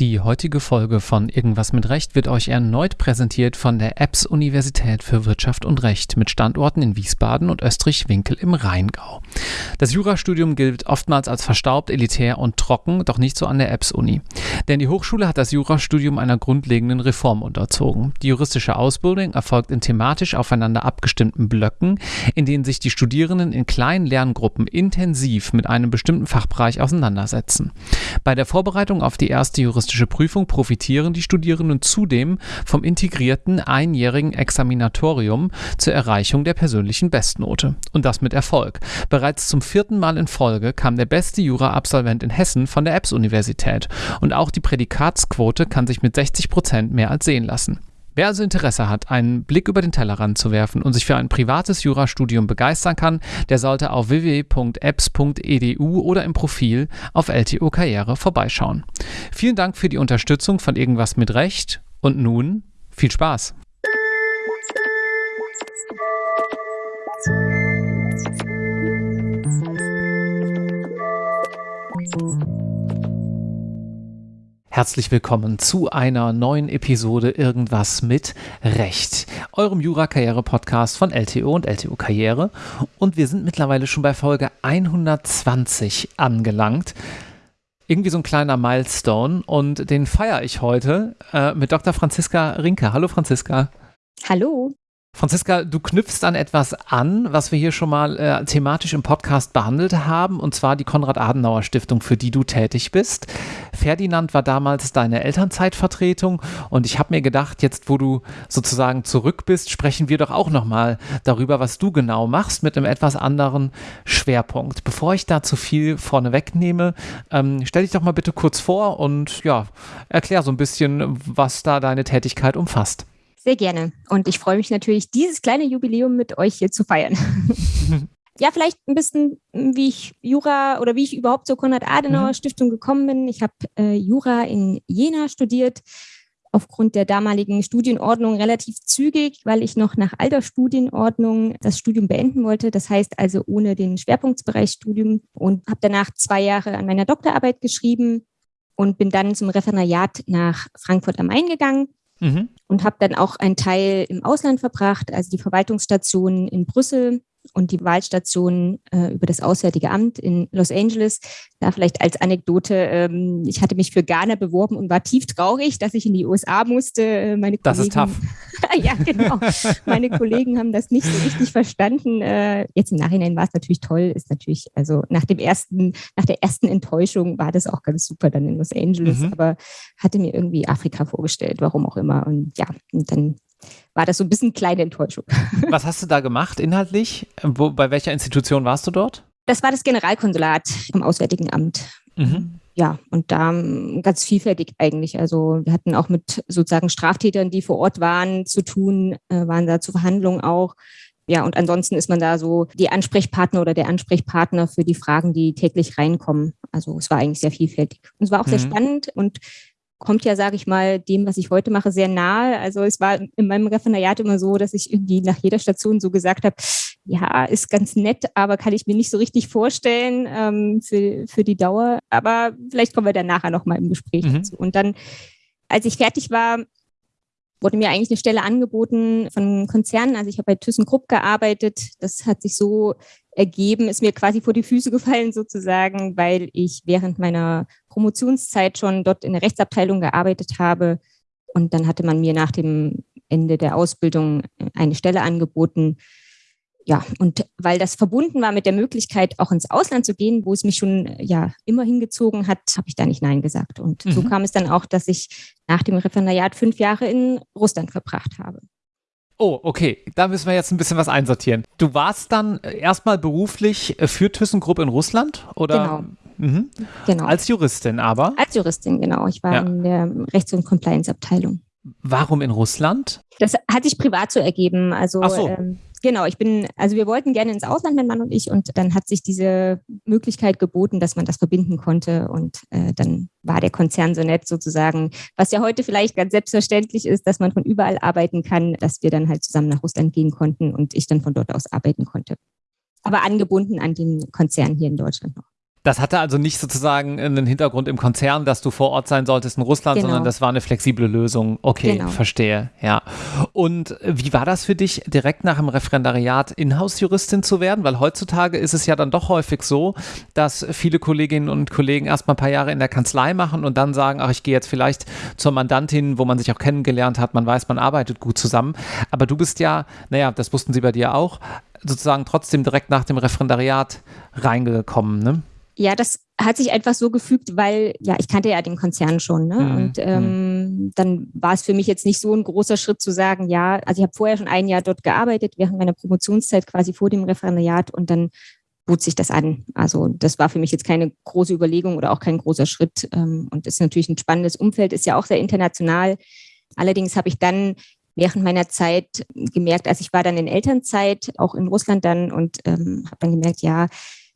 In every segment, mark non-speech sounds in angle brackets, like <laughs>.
Die heutige Folge von Irgendwas mit Recht wird euch erneut präsentiert von der EBS Universität für Wirtschaft und Recht mit Standorten in Wiesbaden und Österreich-Winkel im Rheingau. Das Jurastudium gilt oftmals als verstaubt, elitär und trocken, doch nicht so an der EBS Uni. Denn die Hochschule hat das Jurastudium einer grundlegenden Reform unterzogen. Die juristische Ausbildung erfolgt in thematisch aufeinander abgestimmten Blöcken, in denen sich die Studierenden in kleinen Lerngruppen intensiv mit einem bestimmten Fachbereich auseinandersetzen. Bei der Vorbereitung auf die erste juristische juristische Prüfung profitieren die Studierenden zudem vom integrierten einjährigen Examinatorium zur Erreichung der persönlichen Bestnote. Und das mit Erfolg. Bereits zum vierten Mal in Folge kam der beste Jura-Absolvent in Hessen von der EBS-Universität. Und auch die Prädikatsquote kann sich mit 60 Prozent mehr als sehen lassen. Wer also Interesse hat, einen Blick über den Tellerrand zu werfen und sich für ein privates Jurastudium begeistern kann, der sollte auf www.apps.edu oder im Profil auf LTO Karriere vorbeischauen. Vielen Dank für die Unterstützung von Irgendwas mit Recht und nun viel Spaß! Herzlich willkommen zu einer neuen Episode Irgendwas mit Recht, eurem Jura-Karriere-Podcast von LTO und LTO Karriere. Und wir sind mittlerweile schon bei Folge 120 angelangt. Irgendwie so ein kleiner Milestone und den feiere ich heute äh, mit Dr. Franziska Rinke. Hallo Franziska. Hallo. Franziska, du knüpfst an etwas an, was wir hier schon mal äh, thematisch im Podcast behandelt haben, und zwar die Konrad-Adenauer-Stiftung, für die du tätig bist. Ferdinand war damals deine Elternzeitvertretung und ich habe mir gedacht, jetzt wo du sozusagen zurück bist, sprechen wir doch auch nochmal darüber, was du genau machst mit einem etwas anderen Schwerpunkt. Bevor ich da zu viel vorne wegnehme, ähm, stell dich doch mal bitte kurz vor und ja, erklär so ein bisschen, was da deine Tätigkeit umfasst. Sehr gerne. Und ich freue mich natürlich, dieses kleine Jubiläum mit euch hier zu feiern. <laughs> ja, vielleicht ein bisschen, wie ich Jura oder wie ich überhaupt zur Konrad-Adenauer-Stiftung mhm. gekommen bin. Ich habe äh, Jura in Jena studiert, aufgrund der damaligen Studienordnung relativ zügig, weil ich noch nach alter Studienordnung das Studium beenden wollte. Das heißt also ohne den Schwerpunktsbereich Studium und habe danach zwei Jahre an meiner Doktorarbeit geschrieben und bin dann zum Referendariat nach Frankfurt am Main gegangen mhm. und habe dann auch einen Teil im Ausland verbracht, also die Verwaltungsstationen in Brüssel und die Wahlstation äh, über das Auswärtige Amt in Los Angeles. Da vielleicht als Anekdote, ähm, ich hatte mich für Ghana beworben und war tief traurig, dass ich in die USA musste. Äh, meine das ist tough. <laughs> ja, genau. Meine Kollegen haben das nicht so richtig verstanden. Äh, jetzt im Nachhinein war es natürlich toll, ist natürlich, also nach dem ersten, nach der ersten Enttäuschung war das auch ganz super dann in Los Angeles, mhm. aber hatte mir irgendwie Afrika vorgestellt, warum auch immer. Und ja, und dann war das so ein bisschen kleine Enttäuschung. <laughs> Was hast du da gemacht inhaltlich? Wo, bei welcher Institution warst du dort? Das war das Generalkonsulat vom Auswärtigen Amt. Mhm. Ja, und da ähm, ganz vielfältig eigentlich. Also wir hatten auch mit sozusagen Straftätern, die vor Ort waren, zu tun, äh, waren da zu Verhandlungen auch. Ja, und ansonsten ist man da so die Ansprechpartner oder der Ansprechpartner für die Fragen, die täglich reinkommen. Also es war eigentlich sehr vielfältig. Und es war auch mhm. sehr spannend und kommt ja, sage ich mal, dem, was ich heute mache, sehr nahe. Also es war in meinem Referendariat immer so, dass ich irgendwie nach jeder Station so gesagt habe, ja, ist ganz nett, aber kann ich mir nicht so richtig vorstellen ähm, für, für die Dauer. Aber vielleicht kommen wir dann nachher nochmal im Gespräch mhm. dazu. Und dann, als ich fertig war, wurde mir eigentlich eine Stelle angeboten von Konzernen. Also ich habe bei ThyssenKrupp gearbeitet. Das hat sich so ergeben, ist mir quasi vor die Füße gefallen sozusagen, weil ich während meiner Promotionszeit schon dort in der Rechtsabteilung gearbeitet habe. Und dann hatte man mir nach dem Ende der Ausbildung eine Stelle angeboten. Ja, und weil das verbunden war mit der Möglichkeit, auch ins Ausland zu gehen, wo es mich schon ja immer hingezogen hat, habe ich da nicht Nein gesagt. Und mhm. so kam es dann auch, dass ich nach dem Referendariat fünf Jahre in Russland verbracht habe. Oh, okay. Da müssen wir jetzt ein bisschen was einsortieren. Du warst dann erstmal beruflich für ThyssenKrupp in Russland oder? Genau. Mhm. genau. Als Juristin aber? Als Juristin, genau. Ich war ja. in der Rechts- und Compliance-Abteilung. Warum in Russland? Das hat sich privat so ergeben. Also Ach so. Ähm, genau, ich bin, also wir wollten gerne ins Ausland, mein Mann und ich, und dann hat sich diese Möglichkeit geboten, dass man das verbinden konnte. Und äh, dann war der Konzern so nett sozusagen, was ja heute vielleicht ganz selbstverständlich ist, dass man von überall arbeiten kann, dass wir dann halt zusammen nach Russland gehen konnten und ich dann von dort aus arbeiten konnte. Aber angebunden an den Konzern hier in Deutschland noch. Das hatte also nicht sozusagen einen Hintergrund im Konzern, dass du vor Ort sein solltest in Russland, genau. sondern das war eine flexible Lösung. Okay, genau. verstehe, ja. Und wie war das für dich, direkt nach dem Referendariat Inhouse-Juristin zu werden? Weil heutzutage ist es ja dann doch häufig so, dass viele Kolleginnen und Kollegen erstmal ein paar Jahre in der Kanzlei machen und dann sagen, ach, ich gehe jetzt vielleicht zur Mandantin, wo man sich auch kennengelernt hat, man weiß, man arbeitet gut zusammen. Aber du bist ja, naja, das wussten sie bei dir auch, sozusagen trotzdem direkt nach dem Referendariat reingekommen, ne? Ja, das hat sich einfach so gefügt, weil ja, ich kannte ja den Konzern schon. Ne? Mhm. Und ähm, mhm. dann war es für mich jetzt nicht so ein großer Schritt zu sagen, ja, also ich habe vorher schon ein Jahr dort gearbeitet, während meiner Promotionszeit quasi vor dem Referendariat und dann bot sich das an. Also das war für mich jetzt keine große Überlegung oder auch kein großer Schritt. Ähm, und das ist natürlich ein spannendes Umfeld, ist ja auch sehr international. Allerdings habe ich dann während meiner Zeit gemerkt, als ich war dann in Elternzeit, auch in Russland dann und ähm, habe dann gemerkt, ja,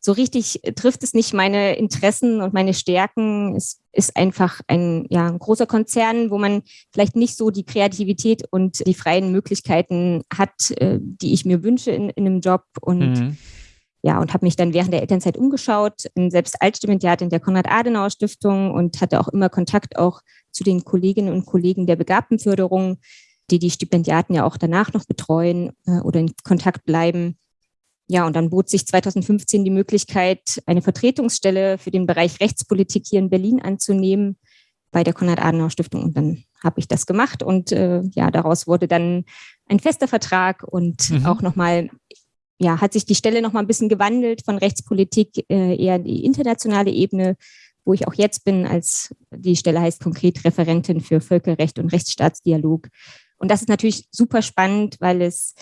so richtig trifft es nicht meine Interessen und meine Stärken. Es ist einfach ein, ja, ein großer Konzern, wo man vielleicht nicht so die Kreativität und die freien Möglichkeiten hat, äh, die ich mir wünsche in, in einem Job. Und mhm. ja, und habe mich dann während der Elternzeit umgeschaut, bin selbst Altstipendiat in der Konrad-Adenauer-Stiftung und hatte auch immer Kontakt auch zu den Kolleginnen und Kollegen der Begabtenförderung, die die Stipendiaten ja auch danach noch betreuen äh, oder in Kontakt bleiben. Ja, und dann bot sich 2015 die Möglichkeit, eine Vertretungsstelle für den Bereich Rechtspolitik hier in Berlin anzunehmen bei der Konrad-Adenauer-Stiftung. Und dann habe ich das gemacht und äh, ja, daraus wurde dann ein fester Vertrag und mhm. auch nochmal, ja, hat sich die Stelle nochmal ein bisschen gewandelt von Rechtspolitik äh, eher in die internationale Ebene, wo ich auch jetzt bin, als die Stelle heißt konkret Referentin für Völkerrecht und Rechtsstaatsdialog. Und das ist natürlich super spannend, weil es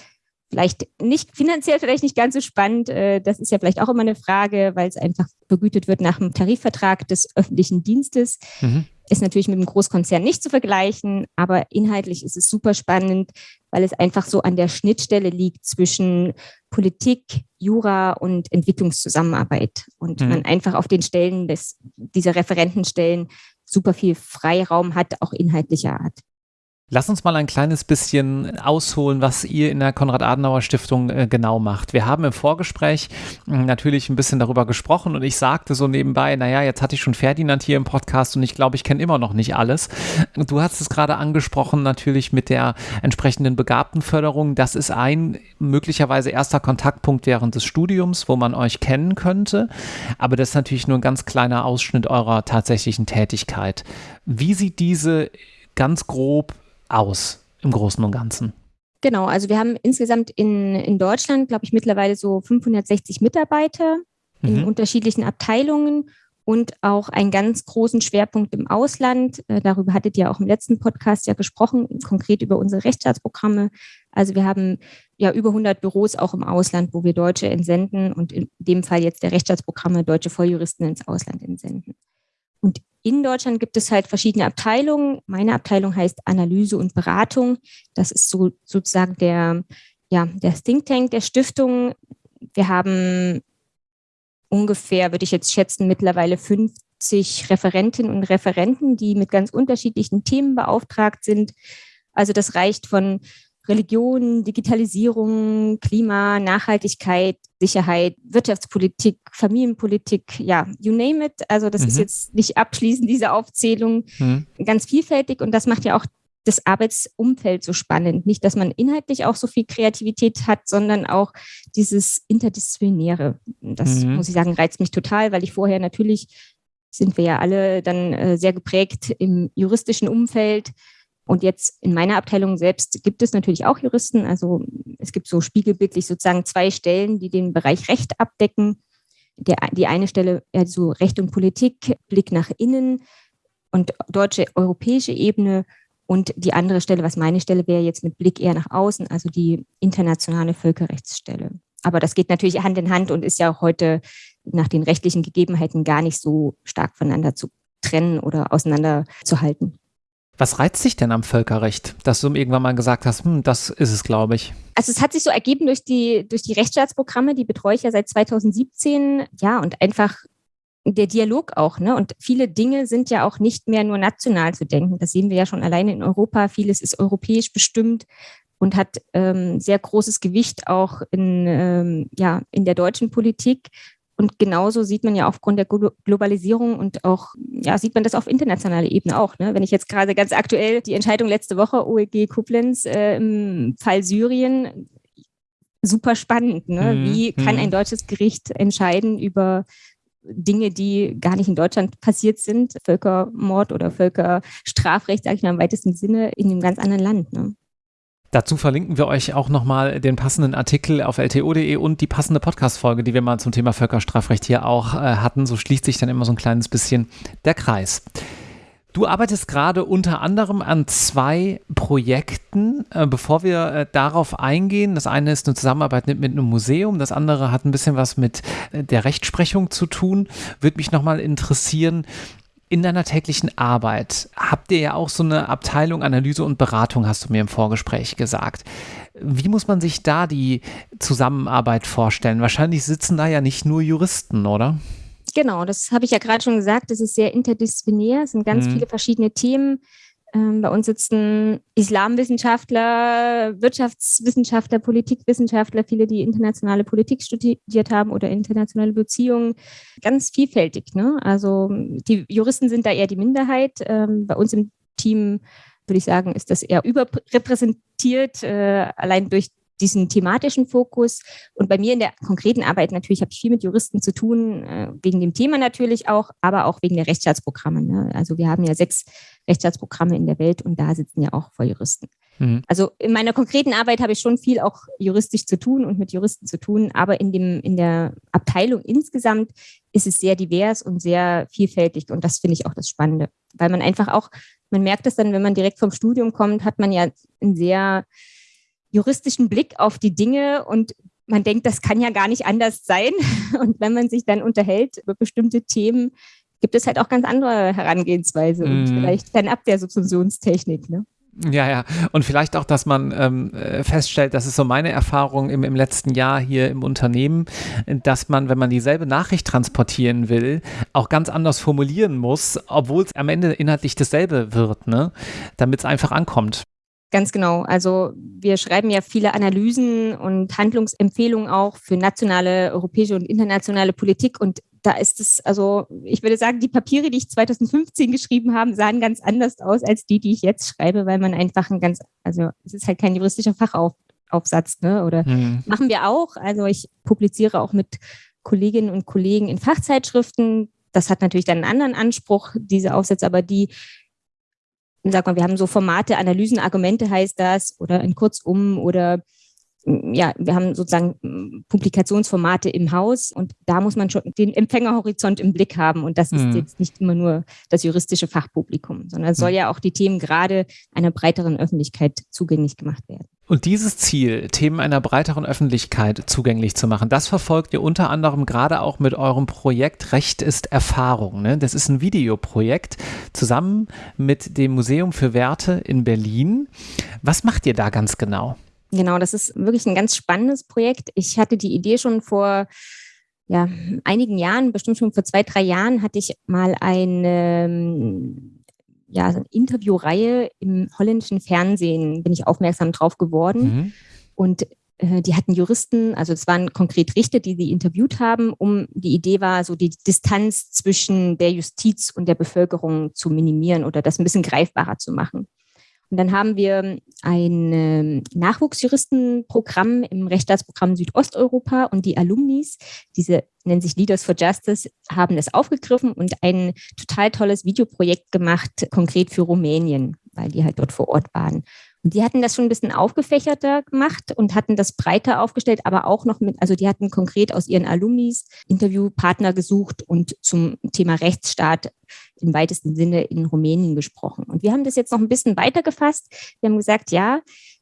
vielleicht nicht finanziell vielleicht nicht ganz so spannend. Äh, das ist ja vielleicht auch immer eine Frage, weil es einfach vergütet wird nach dem Tarifvertrag des öffentlichen Dienstes. Mhm. Ist natürlich mit einem Großkonzern nicht zu vergleichen, aber inhaltlich ist es super spannend, weil es einfach so an der Schnittstelle liegt zwischen Politik, Jura und Entwicklungszusammenarbeit. Und mhm. man einfach auf den Stellen des, dieser Referentenstellen super viel Freiraum hat, auch inhaltlicher Art. Lass uns mal ein kleines bisschen ausholen, was ihr in der Konrad-Adenauer-Stiftung äh, genau macht. Wir haben im Vorgespräch äh, natürlich ein bisschen darüber gesprochen und ich sagte so nebenbei, naja, jetzt hatte ich schon Ferdinand hier im Podcast und ich glaube, ich kenne immer noch nicht alles. Du hast es gerade angesprochen, natürlich mit der entsprechenden Begabtenförderung. Das ist ein möglicherweise erster Kontaktpunkt während des Studiums, wo man euch kennen könnte. Aber das ist natürlich nur ein ganz kleiner Ausschnitt eurer tatsächlichen Tätigkeit. Wie sieht diese ganz grob aus im Großen und Ganzen? Genau, also wir haben insgesamt in, in Deutschland, glaube ich, mittlerweile so 560 Mitarbeiter mhm. in unterschiedlichen Abteilungen und auch einen ganz großen Schwerpunkt im Ausland. Äh, darüber hattet ihr auch im letzten Podcast ja gesprochen, konkret über unsere Rechtsstaatsprogramme. Also wir haben ja über 100 Büros auch im Ausland, wo wir Deutsche entsenden und in dem Fall jetzt der Rechtsstaatsprogramme deutsche Volljuristen ins Ausland entsenden. Und in Deutschland gibt es halt verschiedene Abteilungen. Meine Abteilung heißt Analyse und Beratung. Das ist so sozusagen der, ja, der Think Tank der Stiftung. Wir haben ungefähr, würde ich jetzt schätzen, mittlerweile 50 Referentinnen und Referenten, die mit ganz unterschiedlichen Themen beauftragt sind. Also das reicht von Religion, Digitalisierung, Klima, Nachhaltigkeit, Sicherheit, Wirtschaftspolitik, Familienpolitik, ja, you name it. Also das mhm. ist jetzt nicht abschließend diese Aufzählung, mhm. ganz vielfältig und das macht ja auch das Arbeitsumfeld so spannend. Nicht, dass man inhaltlich auch so viel Kreativität hat, sondern auch dieses Interdisziplinäre. Das mhm. muss ich sagen, reizt mich total, weil ich vorher natürlich sind wir ja alle dann äh, sehr geprägt im juristischen Umfeld und jetzt in meiner Abteilung selbst gibt es natürlich auch Juristen. Also es gibt so spiegelbildlich sozusagen zwei Stellen, die den Bereich Recht abdecken. Der, die eine Stelle, also Recht und Politik, Blick nach innen und deutsche, europäische Ebene. Und die andere Stelle, was meine Stelle wäre, jetzt mit Blick eher nach außen, also die internationale Völkerrechtsstelle. Aber das geht natürlich Hand in Hand und ist ja auch heute nach den rechtlichen Gegebenheiten gar nicht so stark voneinander zu trennen oder auseinanderzuhalten. Was reizt dich denn am Völkerrecht, dass du irgendwann mal gesagt hast, hm, das ist es, glaube ich? Also es hat sich so ergeben durch die, durch die Rechtsstaatsprogramme, die betreue ich ja seit 2017. Ja, und einfach der Dialog auch. Ne? Und viele Dinge sind ja auch nicht mehr nur national zu denken. Das sehen wir ja schon alleine in Europa. Vieles ist europäisch bestimmt und hat ähm, sehr großes Gewicht auch in, ähm, ja, in der deutschen Politik. Und genauso sieht man ja aufgrund der Globalisierung und auch, ja, sieht man das auf internationaler Ebene auch. Ne? Wenn ich jetzt gerade ganz aktuell die Entscheidung letzte Woche OEG Koblenz äh, im Fall Syrien, super spannend. Ne? Mhm. Wie kann ein mhm. deutsches Gericht entscheiden über Dinge, die gar nicht in Deutschland passiert sind, Völkermord oder Völkerstrafrecht, sage ich mal im weitesten Sinne, in einem ganz anderen Land. Ne? Dazu verlinken wir euch auch nochmal den passenden Artikel auf lto.de und die passende Podcast-Folge, die wir mal zum Thema Völkerstrafrecht hier auch äh, hatten. So schließt sich dann immer so ein kleines bisschen der Kreis. Du arbeitest gerade unter anderem an zwei Projekten. Äh, bevor wir äh, darauf eingehen, das eine ist eine Zusammenarbeit mit, einem Museum, das andere hat ein bisschen was mit äh, der Rechtsprechung zu tun. Würde mich nochmal interessieren, in deiner täglichen Arbeit habt ihr ja auch so eine Abteilung Analyse und Beratung, hast du mir im Vorgespräch gesagt. Wie muss man sich da die Zusammenarbeit vorstellen? Wahrscheinlich sitzen da ja nicht nur Juristen, oder? Genau, das habe ich ja gerade schon gesagt. Es ist sehr interdisziplinär. Es sind ganz mhm. viele verschiedene Themen. Ähm, bei uns sitzen Islamwissenschaftler, Wirtschaftswissenschaftler, Politikwissenschaftler, viele, die internationale Politik studiert haben oder internationale Beziehungen. Ganz vielfältig. Ne? Also die Juristen sind da eher die Minderheit. Ähm, bei uns im Team würde ich sagen, ist das eher überrepräsentiert, äh, allein durch diesen thematischen Fokus. Und bei mir in der konkreten Arbeit natürlich habe ich viel mit Juristen zu tun, äh, wegen dem Thema natürlich auch, aber auch wegen der Rechtsstaatsprogramme. Ne? Also wir haben ja sechs Rechtsstaatsprogramme in der Welt und da sitzen ja auch Volljuristen. Mhm. Also in meiner konkreten Arbeit habe ich schon viel auch juristisch zu tun und mit Juristen zu tun, aber in, dem, in der Abteilung insgesamt ist es sehr divers und sehr vielfältig und das finde ich auch das Spannende, weil man einfach auch, man merkt es dann, wenn man direkt vom Studium kommt, hat man ja ein sehr juristischen Blick auf die Dinge und man denkt, das kann ja gar nicht anders sein. <laughs> Und wenn man sich dann unterhält über bestimmte Themen, gibt es halt auch ganz andere Herangehensweise und mhm. vielleicht fernab der Subsumptionstechnik. Ne? Ja, ja. Und vielleicht auch, dass man ähm, äh, feststellt, das ist so meine Erfahrung im, im letzten Jahr hier im Unternehmen, dass man, wenn man dieselbe Nachricht transportieren will, auch ganz anders formulieren muss, obwohl es am Ende inhaltlich dasselbe wird, ne? damit es einfach ankommt. Ganz genau. Also wir schreiben ja viele Analysen und Handlungsempfehlungen auch für nationale, europäische und internationale Politik. Und da ist es, also ich würde sagen, die Papiere, die ich 2015 geschrieben habe, sahen ganz anders aus als die, die ich jetzt schreibe, weil man einfach ein ganz, also es ist halt kein juristischer Fachaufsatz, ne? Oder mhm. machen wir auch. Also ich publiziere auch mit Kolleginnen und Kollegen in Fachzeitschriften. Das hat natürlich dann einen anderen Anspruch, diese Aufsätze, aber die sag mal, wir haben so Formate, Analysen, Argumente heißt das, oder ein Kurzum oder ja, wir haben sozusagen Publikationsformate im Haus und da muss man schon den Empfängerhorizont im Blick haben. Und das ist mhm. jetzt nicht immer nur das juristische Fachpublikum, sondern es soll mhm. ja auch die Themen gerade einer breiteren Öffentlichkeit zugänglich gemacht werden. Und dieses Ziel, Themen einer breiteren Öffentlichkeit zugänglich zu machen, das verfolgt ihr unter anderem gerade auch mit eurem Projekt Recht ist Erfahrung. Ne? Das ist ein Videoprojekt zusammen mit dem Museum für Werte in Berlin. Was macht ihr da ganz genau? Genau, das ist wirklich ein ganz spannendes Projekt. Ich hatte die Idee schon vor ja, einigen Jahren, bestimmt schon vor zwei, drei Jahren, hatte ich mal eine, ja, eine Interviewreihe im holländischen Fernsehen, bin ich aufmerksam drauf geworden. Mhm. Und äh, die hatten Juristen, also es waren konkret Richter, die sie interviewt haben, um die Idee war, so die Distanz zwischen der Justiz und der Bevölkerung zu minimieren oder das ein bisschen greifbarer zu machen. Und dann haben wir ein ähm, Nachwuchsjuristenprogramm im Rechtsstaatsprogramm Südosteuropa und die Alumnis, diese nennen sich Leaders for Justice, haben das aufgegriffen und ein total tolles Videoprojekt gemacht, konkret für Rumänien, weil die halt dort vor Ort waren. Und die hatten das schon ein bisschen aufgefächerter gemacht und hatten das breiter aufgestellt, aber auch noch mit, also die hatten konkret aus ihren Alumnis Interviewpartner gesucht und zum Thema Rechtsstaat im weitesten Sinne in Rumänien gesprochen. Und wir haben das jetzt noch ein bisschen weiter gefasst. Wir haben gesagt, ja,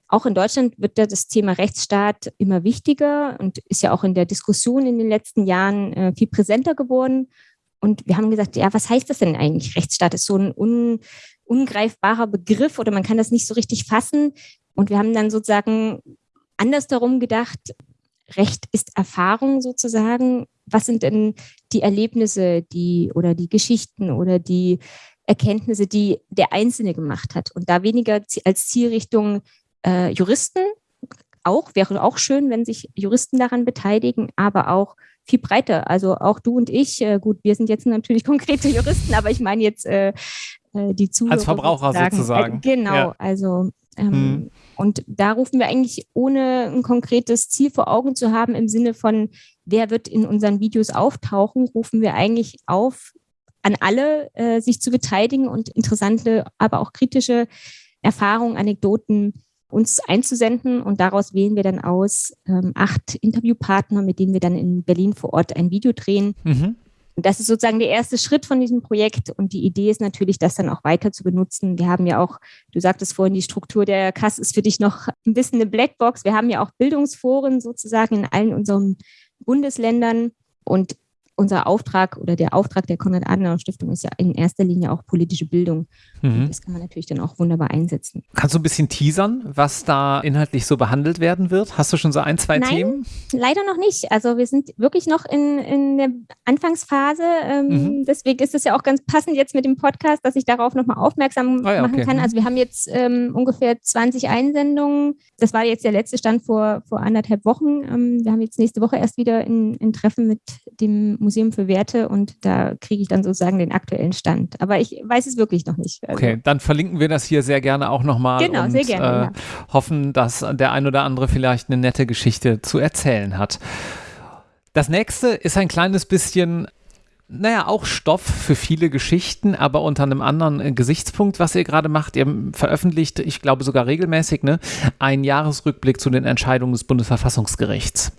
auch in Deutschland wird das Thema Rechtsstaat immer wichtiger und ist ja auch in der Diskussion in den letzten Jahren äh, viel präsenter geworden. Und wir haben gesagt, ja, was heißt das denn eigentlich? Rechtsstaat ist so ein un, ungreifbarer Begriff oder man kann das nicht so richtig fassen. Und wir haben dann sozusagen anders darum gedacht, Recht ist Erfahrung sozusagen. Was sind denn die Erlebnisse, die oder die Geschichten oder die Erkenntnisse, die der Einzelne gemacht hat? Und da weniger als Zielrichtung äh, Juristen, auch wäre auch schön, wenn sich Juristen daran beteiligen, aber auch viel breiter. Also auch du und ich, äh, gut, wir sind jetzt natürlich <laughs> konkrete Juristen, aber ich meine jetzt äh, äh die Zuhörer. Als Verbraucher sozusagen. sozusagen. Äh, genau, ja. also ähm, hm. und da rufen wir eigentlich, ohne ein konkretes Ziel vor Augen zu haben, im Sinne von, wer wird in unseren Videos auftauchen, rufen wir eigentlich auf, an alle, äh, sich zu beteiligen und interessante, aber auch kritische Erfahrungen, Anekdoten uns einzusenden. Und daraus wählen wir dann aus ähm, acht Interviewpartner, mit denen wir dann in Berlin vor Ort ein Video drehen. Mhm. Das ist sozusagen der erste Schritt von diesem Projekt. Und die Idee ist natürlich, das dann auch weiter zu benutzen. Wir haben ja auch, du sagtest vorhin, die Struktur der Kass ist für dich noch ein bisschen eine Blackbox. Wir haben ja auch Bildungsforen sozusagen in allen unseren Bundesländern. Und unser Auftrag oder der Auftrag der Konrad-Adenauer-Stiftung ist ja in erster Linie auch politische Bildung. Mhm. Das kann man natürlich dann auch wunderbar einsetzen. Kannst du ein bisschen teasern, was da inhaltlich so behandelt werden wird? Hast du schon so ein, zwei Nein, Themen? Leider noch nicht. Also wir sind wirklich noch in, in der Anfangsphase. Ähm, mhm. Deswegen ist es ja auch ganz passend jetzt mit dem Podcast, dass ich darauf nochmal aufmerksam oh ja, machen okay. kann. Also wir haben jetzt ähm, ungefähr 20 Einsendungen. Das war jetzt der letzte Stand vor, vor anderthalb Wochen. Ähm, wir haben jetzt nächste Woche erst wieder ein, ein Treffen mit dem Museum für Werte und da kriege ich dann sozusagen den aktuellen Stand. Aber ich weiß es wirklich noch nicht. Also okay, dann verlinken wir das hier sehr gerne auch nochmal. Genau, und, sehr gerne. Äh, ja. Hoffen, dass der ein oder andere vielleicht eine nette Geschichte zu erzählen hat. Das nächste ist ein kleines bisschen naja, auch Stoff für viele Geschichten, aber unter einem anderen äh, Gesichtspunkt, was ihr gerade macht. Ihr veröffentlicht, ich glaube sogar regelmäßig, ne, einen Jahresrückblick zu den Entscheidungen des Bundesverfassungsgerichts.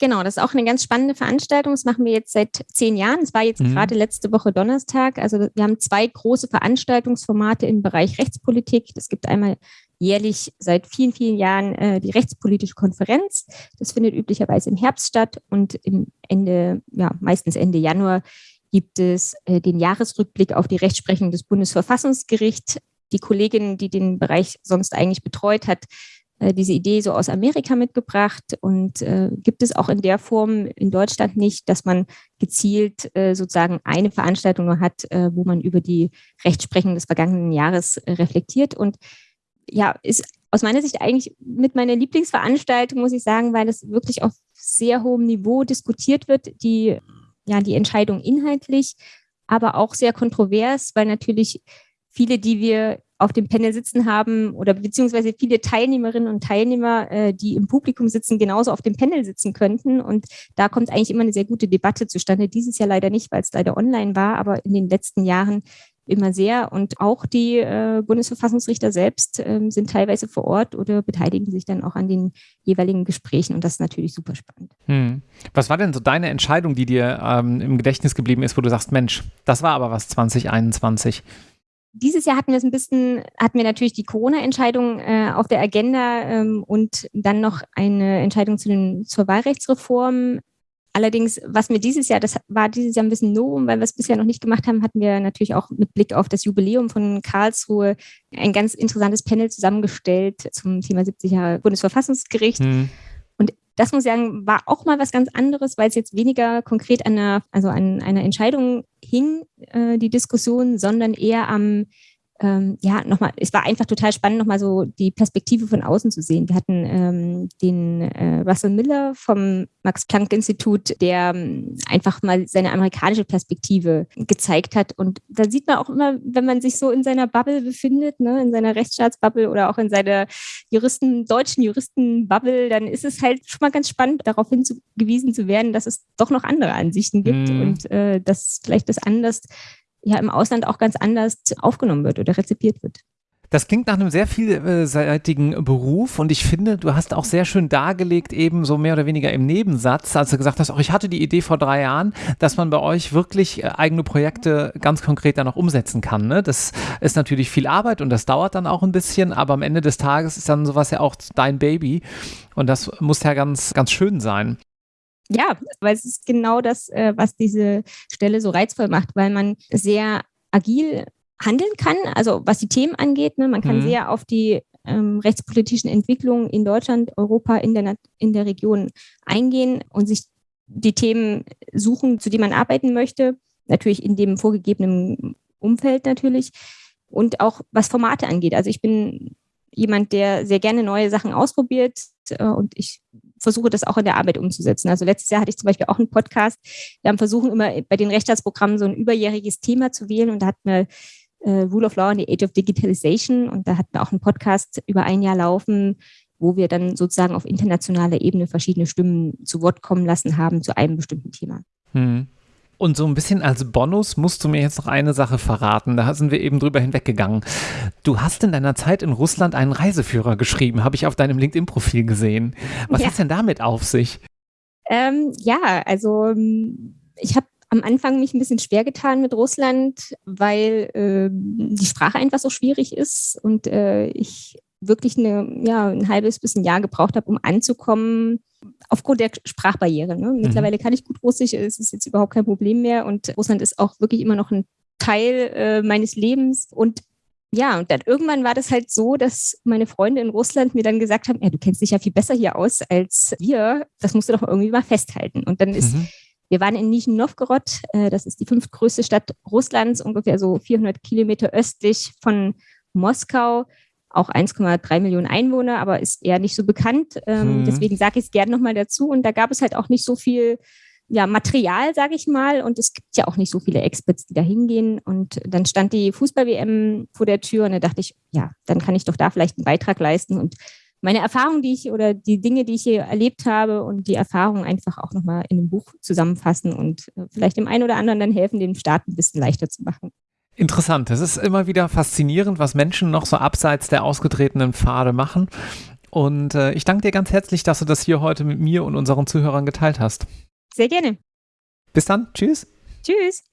Genau, das ist auch eine ganz spannende Veranstaltung. Das machen wir jetzt seit zehn Jahren. Es war jetzt mhm. gerade letzte Woche Donnerstag. Also wir haben zwei große Veranstaltungsformate im Bereich Rechtspolitik. Es gibt einmal jährlich seit vielen, vielen Jahren äh, die Rechtspolitische Konferenz. Das findet üblicherweise im Herbst statt und im Ende, ja, meistens Ende Januar gibt es äh, den Jahresrückblick auf die Rechtsprechung des Bundesverfassungsgerichts. Die Kollegin, die den Bereich sonst eigentlich betreut hat, diese Idee so aus Amerika mitgebracht. Und äh, gibt es auch in der Form in Deutschland nicht, dass man gezielt äh, sozusagen eine Veranstaltung nur hat, äh, wo man über die Rechtsprechung des vergangenen Jahres äh, reflektiert? Und ja, ist aus meiner Sicht eigentlich mit meiner Lieblingsveranstaltung, muss ich sagen, weil es wirklich auf sehr hohem Niveau diskutiert wird, die, ja, die Entscheidung inhaltlich, aber auch sehr kontrovers, weil natürlich viele, die wir auf dem Panel sitzen haben oder beziehungsweise viele Teilnehmerinnen und Teilnehmer, äh, die im Publikum sitzen, genauso auf dem Panel sitzen könnten. Und da kommt eigentlich immer eine sehr gute Debatte zustande. Dieses Jahr leider nicht, weil es leider online war, aber in den letzten Jahren immer sehr. Und auch die äh, Bundesverfassungsrichter selbst äh, sind teilweise vor Ort oder beteiligen sich dann auch an den jeweiligen Gesprächen. Und das ist natürlich super spannend. Hm. Was war denn so deine Entscheidung, die dir ähm, im Gedächtnis geblieben ist, wo du sagst, Mensch, das war aber was 2021? Dieses Jahr hatten wir es ein bisschen, hatten wir natürlich die Corona-Entscheidung äh, auf der Agenda ähm, und dann noch eine Entscheidung zu den, zur Wahlrechtsreform. Allerdings, was mir dieses Jahr, das war dieses Jahr ein bisschen Novum, weil wir es bisher noch nicht gemacht haben, hatten wir natürlich auch mit Blick auf das Jubiläum von Karlsruhe ein ganz interessantes Panel zusammengestellt zum Thema 70 Jahre Bundesverfassungsgericht. Mhm. Das muss ich sagen, war auch mal was ganz anderes, weil es jetzt weniger konkret an einer, also an einer Entscheidung hing, äh, die Diskussion, sondern eher am ähm, ja, nochmal, es war einfach total spannend, nochmal so die Perspektive von außen zu sehen. Wir hatten ähm, den äh, Russell Miller vom Max-Planck-Institut, der ähm, einfach mal seine amerikanische Perspektive gezeigt hat. Und da sieht man auch immer, wenn man sich so in seiner Bubble befindet, ne, in seiner Rechtsstaatsbubble oder auch in seiner Juristen, deutschen Juristenbubble, dann ist es halt schon mal ganz spannend, darauf hingewiesen zu werden, dass es doch noch andere Ansichten gibt mm. und äh, dass vielleicht das anders ja im Ausland auch ganz anders aufgenommen wird oder rezipiert wird. Das klingt nach einem sehr vielseitigen Beruf und ich finde, du hast auch sehr schön dargelegt, eben so mehr oder weniger im Nebensatz, als du gesagt hast, auch ich hatte die Idee vor drei Jahren, dass man bei euch wirklich äh, eigene Projekte ganz konkret dann auch umsetzen kann. Ne? Das ist natürlich viel Arbeit und das dauert dann auch ein bisschen, aber am Ende des Tages ist dann sowas ja auch dein Baby und das muss ja ganz, ganz schön sein. Ja, weil es ist genau das, äh, was diese Stelle so reizvoll macht, weil man sehr agil handeln kann, also was die Themen angeht. Ne? Man kann mhm. sehr auf die ähm, rechtspolitischen Entwicklungen in Deutschland, Europa, in der, in der Region eingehen und sich die Themen suchen, zu denen man arbeiten möchte. Natürlich in dem vorgegebenen Umfeld natürlich. Und auch was Formate angeht. Also ich bin jemand, der sehr gerne neue Sachen ausprobiert äh, und ich versuche das auch in der Arbeit umzusetzen. Also letztes Jahr hatte ich zum Beispiel auch einen Podcast. Wir haben versucht, immer bei den Rechtsstaatsprogrammen so ein überjähriges Thema zu wählen und da hatten wir äh, Rule of Law in the Age of Digitalization und da hatten wir auch einen Podcast über ein Jahr laufen, wo wir dann sozusagen auf internationaler Ebene verschiedene Stimmen zu Wort kommen lassen haben zu einem bestimmten Thema. Hm. Und so ein bisschen als Bonus musst du mir jetzt noch eine Sache verraten. Da sind wir eben drüber hinweggegangen. Du hast in deiner Zeit in Russland einen Reiseführer geschrieben, habe ich auf deinem LinkedIn-Profil gesehen. Was ja. hat denn damit auf sich? Ähm, ja, also ähm, ich habe am Anfang mich ein bisschen schwer getan mit Russland, weil äh, die Sprache einfach so schwierig ist und äh, ich wirklich eine, ja, ein halbes bis ein Jahr gebraucht habe, um anzukommen, aufgrund der Sprachbarriere. Ne? Mhm. Mittlerweile mhm. kann ich gut Russisch, es ist jetzt überhaupt kein Problem mehr und Russland ist auch wirklich immer noch ein Teil äh, meines Lebens und ja, und dann irgendwann war das halt so, dass meine Freunde in Russland mir dann gesagt haben, ja, du kennst dich ja viel besser hier aus als wir, das musst du doch irgendwie mal festhalten. Und dann ist, mhm. wir waren in Nizhny Novgorod, äh, das ist die fünftgrößte Stadt Russlands, ungefähr so 400 Kilometer östlich von Moskau auch 1,3 Millionen Einwohner, aber ist eher nicht so bekannt. Ähm, hm. Deswegen sage ich es gerne nochmal dazu. Und da gab es halt auch nicht so viel ja, Material, sage ich mal. Und es gibt ja auch nicht so viele Experts, die da hingehen. Und dann stand die Fußball-WM vor der Tür und da dachte ich, ja, dann kann ich doch da vielleicht einen Beitrag leisten und meine Erfahrungen, die ich oder die Dinge, die ich hier erlebt habe und die Erfahrungen einfach auch nochmal in einem Buch zusammenfassen und äh, vielleicht dem einen oder anderen dann helfen, den Start ein bisschen leichter zu machen. Interessant. Es ist immer wieder faszinierend, was Menschen noch so abseits der ausgetretenen Pfade machen. Und äh, ich danke dir ganz herzlich, dass du das hier heute mit mir und unseren Zuhörern geteilt hast. Sehr gerne. Bis dann. Tschüss. Tschüss.